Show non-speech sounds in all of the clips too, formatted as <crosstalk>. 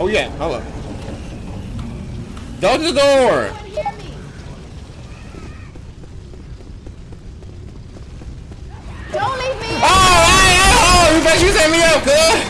Oh yeah, hello. Go the door! Don't leave me! Oh, hey, oh, you bet you set me up, cuz!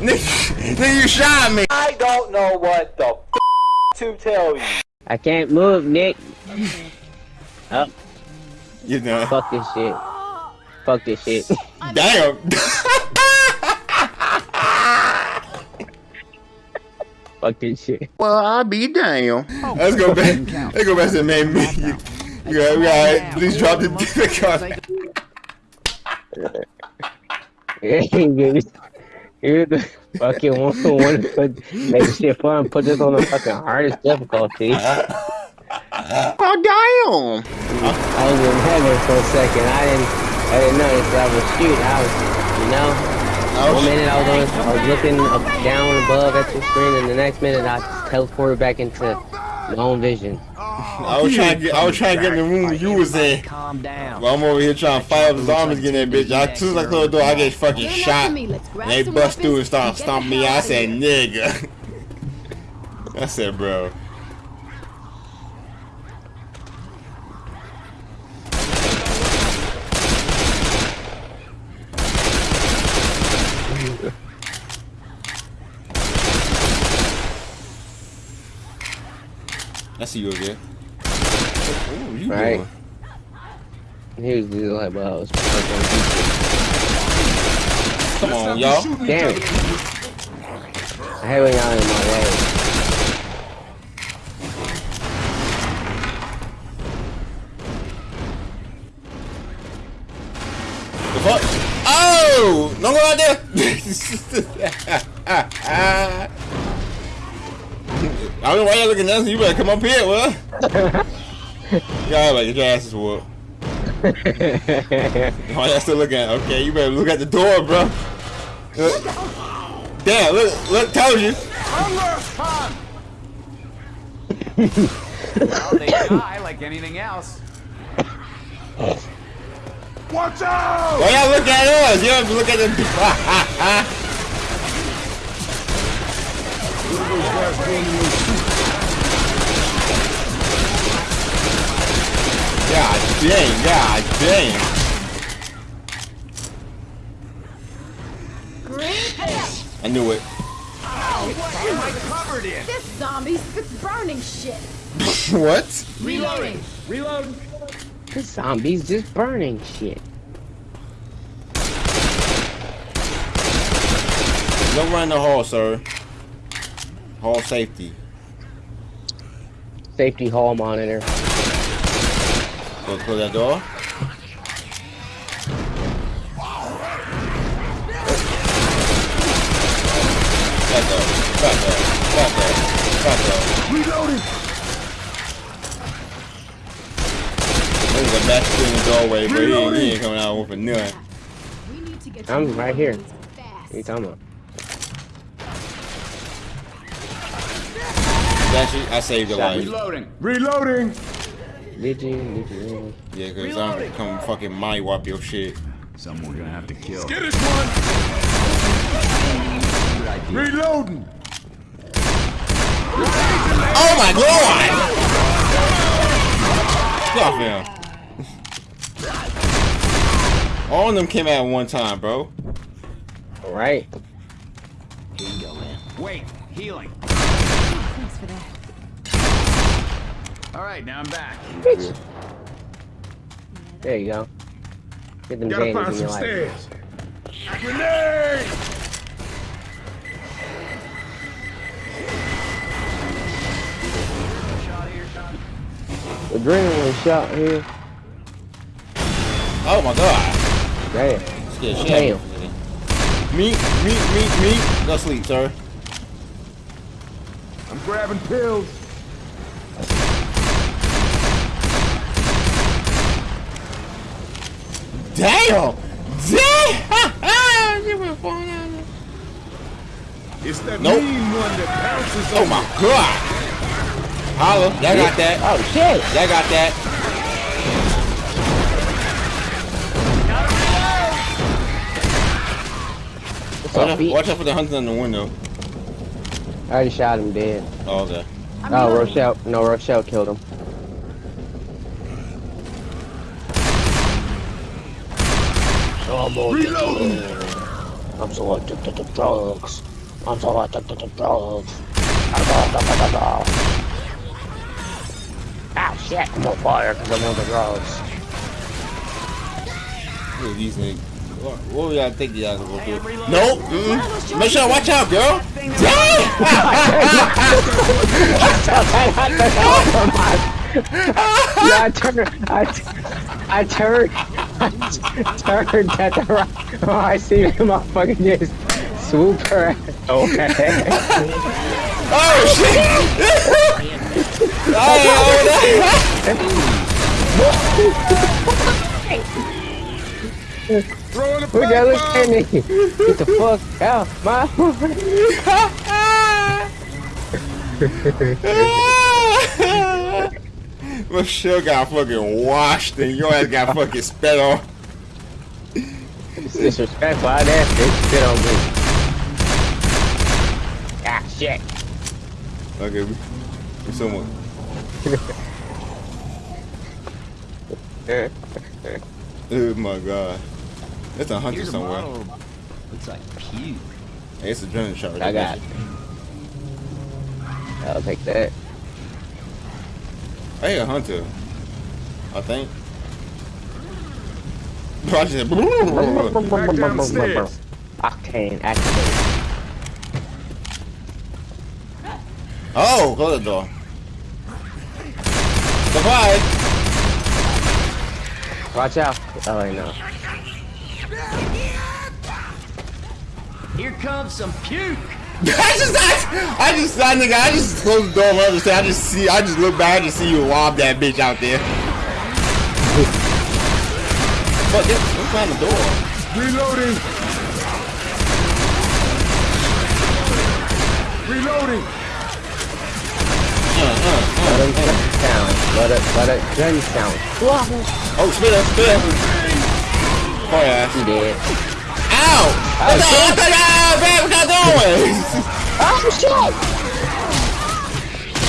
Nigga, nigga, you shot me. I don't know what the f to tell you. I can't move, Nick. Oh, You know. fuck this shit. Fuck this shit. <laughs> Damn. fuck this shit. well, I'll be damn. Let's go back. Let's go back to the main menu. You got, you got, please drop the <laughs> difficult. <laughs> You're the <laughs> fucking one who want to put make shit fun. Put this on the fucking hardest difficulty. <laughs> Oh, damn. I was in heaven for a second. I didn't. I didn't notice that I was shooting. I was, you know. Oh, one minute I was on, I was looking up, down above at the screen, and the next minute I teleported back into my own vision. I was trying to get, I was trying to get in the room you was in. Calm down. Well, I'm over here trying to fight up the zombies getting that bitch. I, as soon as I close the door, I get fucking shot. to me. Let's grab And they bust through and start and stomping me. I said, nigga. I said, bro. I see you again. Ooh, you Right. doing? He was just like, well, I was Come on, y'all. Damn it. I hate when y'all in my way. The fuck? Oh! Don't go out there! <laughs> I don't know why y'all looking at us. You better come up here, well. <laughs> y'all like your asses whooped. <laughs> Why y'all still looking at? Okay, you better look at the door, bro. Look. Damn! Look! Look! Told you. Well, they die like anything else. Watch out! Why y'all look at us? You have to look at the. <laughs> <laughs> God dang! God dang! Green. I knew it. Oh, What am I covered in? This zombie's it's burning shit. <laughs> what? Reloading. Reload. The zombies just burning shit. Don't run the hall, sir. Hall safety. Safety hall monitor. Go close that door. Back up. Back up. Back up. Back up. Reloading! There's a bastard in the doorway, but he ain't, he ain't coming out with a nut. We need to get I'm right here. What are you talking about? Actually, I saved your Shot life. Reloading. Reloading! Did you? Did? Yeah, cause I'm gonna come fucking money wipe your shit. Someone we're gonna have to kill. Skittish one! Reloading! Oh my god! Stop him. All of them came out at one time, bro. All right. Here Wait, healing. Thanks for that. All right, now I'm back. There you go. Get them Gotta Janes find in your some life. stairs. Grenade! Adrenaline shot here. Oh my god. Damn. Scared shit Damn. out of me. Meat, meat, meat, meat. Go sleep, sir. I'm grabbing pills. Damn! Damn! She went falling down. It's that Nope. mean one that bounces Oh on my god! Holla, y'all got that. Oh shit! Y'all got that. Watch up, out, watch out for the hunter in the window. I already shot him dead. Oh, okay. Oh, Rochelle. No, Rochelle killed him. Reloading. I'm so addicted to drugs. I'm so addicted to drugs. Ah, shit. I'm on fire because I'm on the drugs. Look at these niggas. What, what we gotta think y'all gonna go through? Nope. Mm-mm. Make sure watch out, girl. Damn! <laughs> <laughs> yeah, I turned. I, t- I turned. Turned at the right. Oh, I see the motherfucker just swoop her. Okay. <laughs> oh shit! Oh, oh, Throwing a Who that look black at bomb. me? Get the fuck out, my. <laughs> <laughs> Ah! Michelle got fucking washed and your ass got fucking spat on. It's disrespectful. I asked this shit on me. Ah, shit. Okay, we, we someone. <laughs> Oh my god. That's a hunter Here's a somewhere. bottle. Looks like puke. Hey, it's a adrenaline shot I got. it. I'll take that. Hey, a hunter. I think. Bro, I just <laughs> said, Back. Octane activate. Oh, close the door. Goodbye. Watch out. Oh, I know. Here comes some puke. <laughs> I just, I, I just, I, nigga, I just closed the door on the other side. I just see, I just look back and see you lob that bitch out there. Fuck, this, what's behind the door? Reloading. Reloading. Uh, uh, uh, let him gun sound. Let it, let it gun sound. Oh, spit up, spit up. Oh, yeah. He dead. Ow! What the, what the, man, what y'all? <laughs> Oh, shit!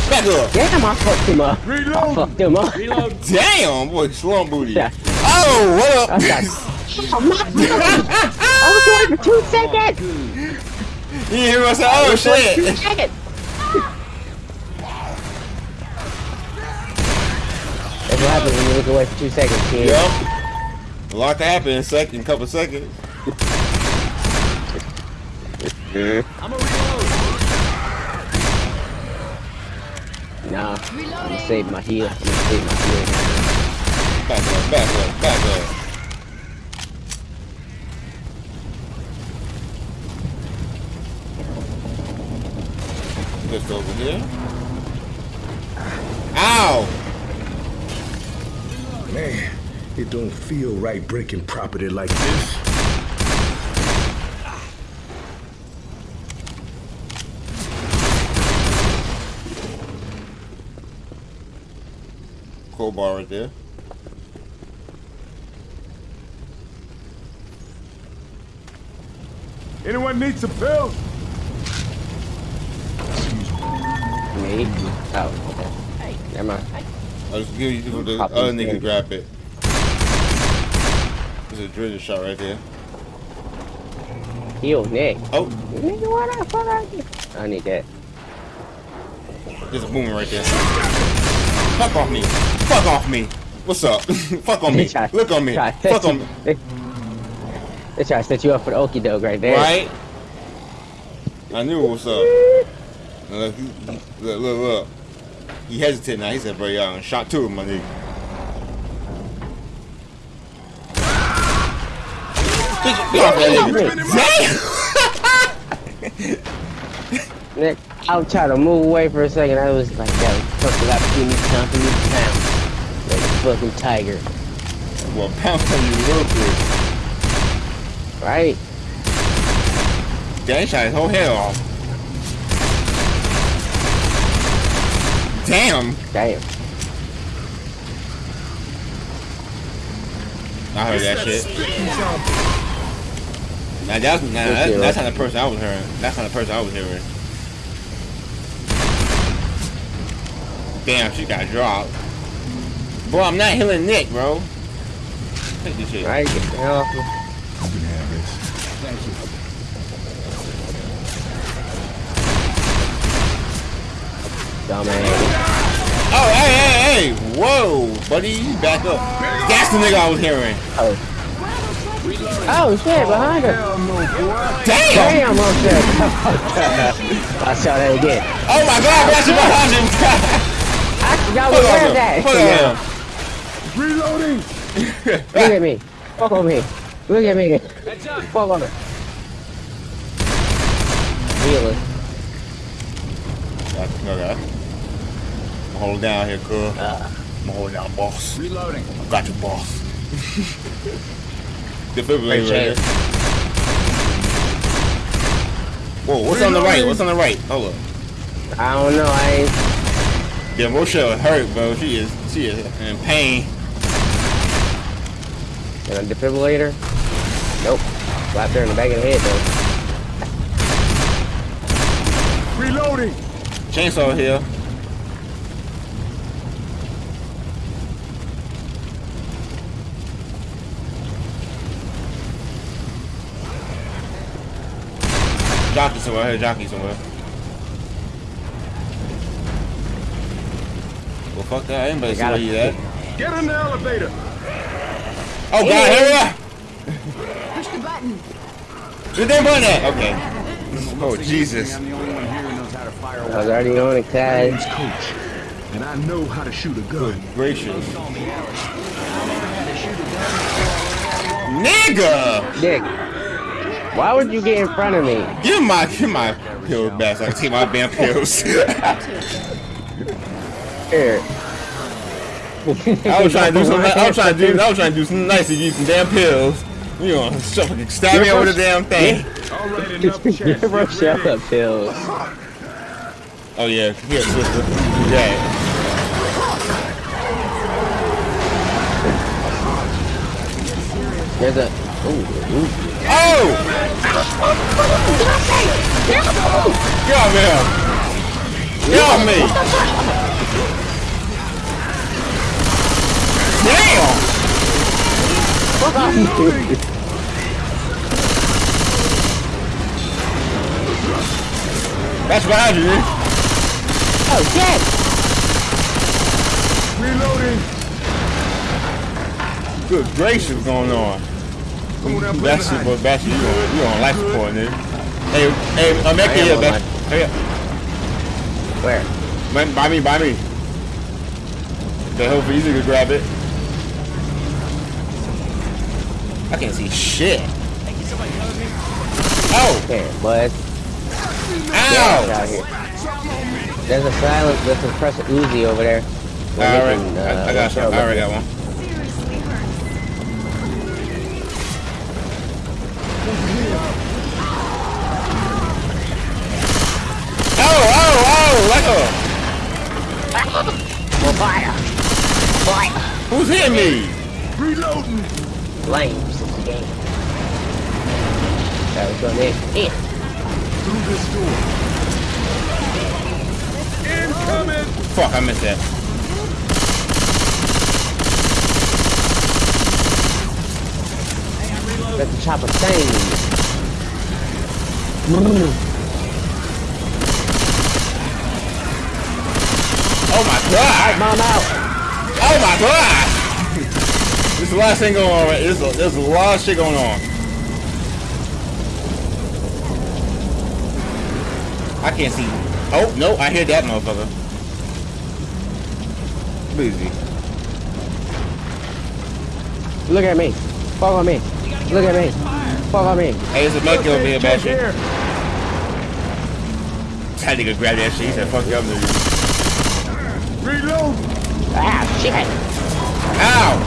Back up. Damn, I fucked him up. I Reloading. fucked him up. <laughs> Damn, boy, slum booty. Yeah. Oh, what I up? was like, <laughs> I was doing for two seconds. you hear me say, oh, Two shit. seconds. That's what happens when you look away for two seconds, kid. Yep. A lot to happen in a second, couple seconds. Mm-hmm. I'm a reload. Nah, I'm gonna save my heel. I'm gonna save my heel. Back up, back up, back up. Just over here. Ow! Man, it don't feel right breaking property like this. Crowbar right there. Anyone need some pills? Me? Oh, okay. Never mind. I'll just give you for the Pop other these nigga in. grab it. There's a drill shot right there. Heel, Nick. Oh, Nigga, what the fuck are you? I need that. there's a boomer right there. Fuck off me. Fuck off me. What's up? Fuck on me. Look on me. try to set Fuck on me. They, they try to set you up for the okie doke right there. Right? I knew what's up. Look, look, look, look. He hesitated now. He said, bro, y'all shot two of my nigga. Bitch, get off that nigga. Nick, <laughs> I was trying to move away for a second. I was like, that was fucking got to give me time for me to pound. Like a fucking tiger. Well, pounce on you real quick. Right? Damn, he shot his whole head off. Damn. Damn. I heard that shit. Now that's, nah, that's, that's not the person I was hearing. That's not the person I was hearing. Damn, she got dropped. Bro, I'm not healing Nick, bro. Take this shit. Right? Get the hell off. You can have this. Thank you. Dumbass. Oh, hey, hey, hey! Whoa, buddy, back up. That's the nigga I was hearing. Oh. Oh shit, behind her. Damn! Damn, oh shit. <laughs> I saw that again. Oh my god, that's behind him! <laughs> I forgot Hold where on, that. hold on. Reloading! <laughs> Look at me. Fuck on me. Look at me. Fuck on me. Really? Okay. I'm holding down here, cuz. Ah. I'm holding down, boss. Reloading. I got you, boss. <laughs> Defibrillator right Appreciate. Whoa, what's on the right? What's on the right? Hold up. I don't know. I ain't. Yeah, Rochelle hurt, bro. She is, she is in pain. And a defibrillator? Nope. Slapped her in the back of the head though. Reloading! Chainsaw here. Jockey somewhere. I heard jockey somewhere. Well, fuck that. Anybody see got where it. you at? Get in the elevator! Oh, God, hurry up! Push the button. Did they button at? Okay. Oh, Jesus. I'm the only one here who knows how to fire though. I was already on it, Name's Coach, and I know how to shoot a gun. Gracious. Nigga! Dick. Why would you get in front of me? Give my, give my pills back so I can take my damn pills. <laughs> <laughs> Here. I was trying to do some. I was trying to do. I was trying to do some nice to give you some damn pills. You know, fucking stab me over the damn thing. All right, enough chat. Give her shut up pills. Oh yeah, here, sister. Yeah. There's a. Ooh, ooh. Oh! Get off me! Get off me! Damn! Fuck off. That's behind you, dude. Oh shit! Reloading! Good gracious, going on? Come on, I'm That's behind. it, but that's you on you on life support, nigga. Hey, hey, I'm I making am here, on man. life. Hurry up. Where? Man, By me, by me. Okay, hopefully you can grab it. I can't see shit. Oh! There, bud. Get Ow! out here. There's a silence. There's a press Uzi over there. We're I already, making, I, I uh, got some. I already got one. Seriously hurts. Oh, oh, oh! Like Well, fire! Fire! who's hitting me? Reloading! Flames is the game. That was going in. In. Through this door. Incoming! Fuck, I missed that. Let the chopper sing. Oh my god! Mom out. Oh my god! There's a lot of thing going on. Right? There's a, there's a lot of shit going on. I can't see. Oh no, I hear that motherfucker. Busy. Look at me. Follow me. Look at me. Follow me. Hey, there's a monkey over here, bad shit. That nigga grabbed that shit. He said, "Fuck you up, nigga." Reload! Ah, shit. Ow!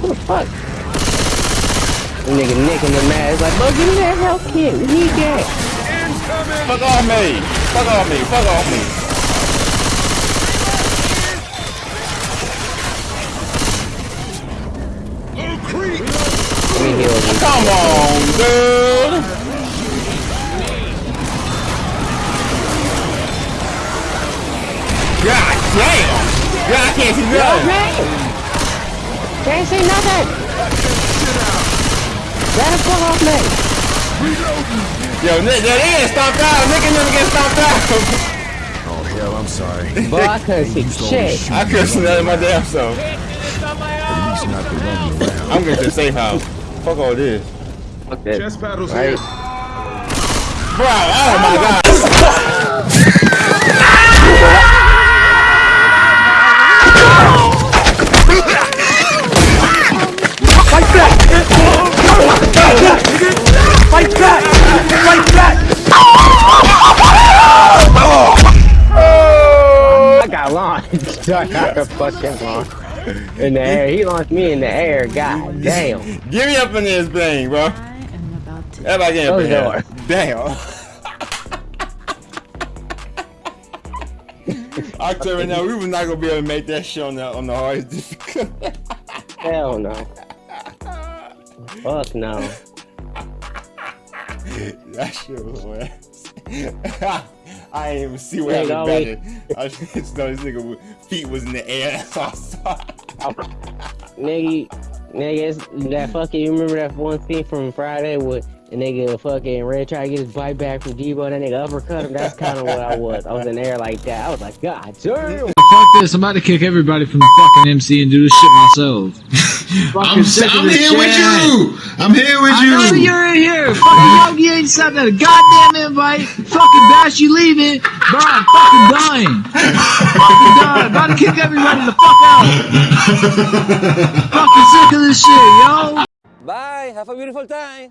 What the fuck? nigga nicking the man. It's like, bro, give me that health kit. We need that. Fuck off me! Fuck off me! Fuck off me! Yo, nigga, they get stomped out! Nigga never get stomped out! Oh, hell, I'm sorry. <laughs> Boy, I couldn't see shit. I couldn't see nothing in my damn self. At least not the running around. I'm going to the safe house. Fuck all this. Fuck that. Chest paddles Right. here. Bro, oh my god! Oh, I got launched. <laughs> I got a fucking launch. In the air. He launched me in the air. God damn. Give <laughs> me up in this thing, bro. I am about to. Everybody get up Close in the here. Damn. <laughs> I tell you right now, we was not gonna be able to make that shit on the on the hardest difficulty. Hell no. Fuck no. <laughs> that shit was hilarious. I didn't even see what Hey, happened Dolly. better. I <laughs> just know this nigga feet was in the air. <laughs> That's all I saw. Nigga, nigga, it's that fucking, you remember that one scene from Friday with the nigga fucking Red try to get his bite back from Debo, that nigga uppercut him? That's kind of what I was. I was in the air like that. I was like, God damn. Fuck this, I'm about to kick everybody from the fucking MC and do this shit myself. I'm, sick of I'm here with you. I'm here with I know you. you're in here. Fucking Yogi ain't sent that goddamn invite. Fucking Bash, you leaving. Bro, I'm fucking dying. fucking dying. About to kick everybody the fuck out. fucking sick of this shit, yo. Bye. Have a beautiful time.